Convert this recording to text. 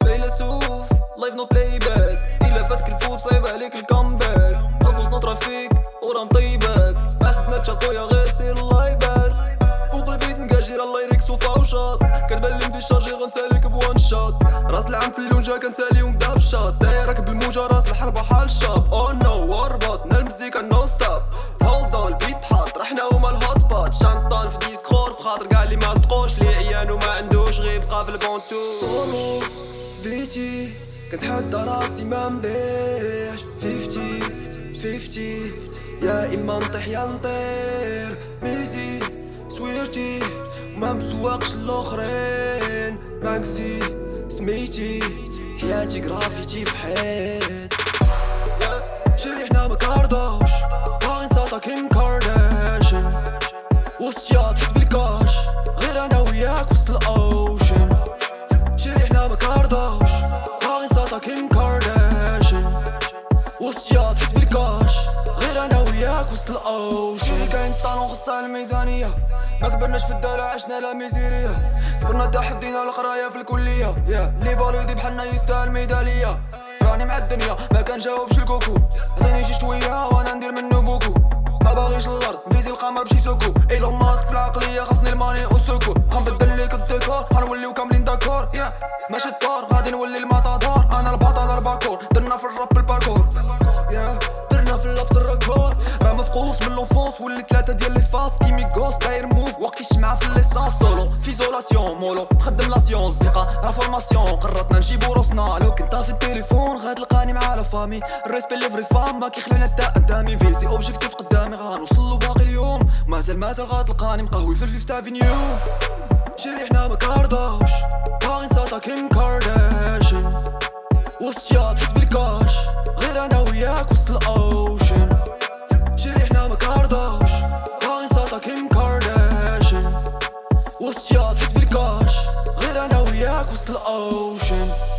فيلسوف لايف نو بلاي باك إلا فاتك الفوت صعيب عليك الكامباك أفوز نطرا فيك ورا مطيبك ما ستناتش اخويا غير سير لايبر فوق البيت مكاجير الله يريك صوفا وشاط كتبان لي شارجي غنساليك بوان شوت راس العام في اللونجا كنسالي ومبدا بشاط. دايرك بالموجة راس الحرب حال الشاب أو نو واربط نا المزيكا نو ستوب هولد اون البيت حاط. رحنا هما الهوت سبوت شانطان في ديسكور في خاطر كاع اللي ما صدقوش. لي عيان وما عندوش غير بقى في البونتو سولو في بيتي كنتحدى راسي ما نبيعش. fifty fifty يا إما نطيح يا نطير. ميزي سويرتي وما مسواقش الأخرين. بانكسي سميتي حياتي جرافيتي في حيط شري حنا ما كاردوش باغي نساطا كيم كارداشيان وسط وسط تحس بالكاش غير أنا وياك وسط الاوشن شري كاين طالون خصها الميزانية. ما كبرناش في الدلع عشنا لا ميزيريا. صبرنا تا حدينا القرايه في الكلية. يا لي فاليدي بحالنا يستاهل ميداليه راني مع الدنيا ما كنجاوبش الكوكو. عطيني شي شوية وأنا ندير منو بوكو. ما باغيش الأرض فيزي القمر بشي سوكو إيلون ماسك في العقلية خاصني الماني والسكور غنبدل ليك الديكور غنوليو كاملين داكور. يا ماشي الدار غادي نولي المطادور أنا البطل الباكور درنا في الراب الباركور. مفقوس من لونفونس ولي ثلاثة ديال لي فاس كيمي غوست داير موف. وقت الشمعة في ليسانس سولو في زولاسيون مولو. مخدم لا سيونس زيقا راه فورماسيون. قررتنا نجيبو روسنا. لو كنت في التليفون غتلقاني مع لا فامي. الريسبي ليفري فام ما كيخلينا حتى قدامي. فيزي اوبجيكتيف قدامي غنوصلو باقي اليوم. مازال مازال غتلقاني مقهوي في الفيفت افينيو شري حنا ما كاردوش باغي نساطا كيم كارداشيان وسط تحس بالكاش غير أنا وياك وسط الاوشن كارداشيان وسط تحس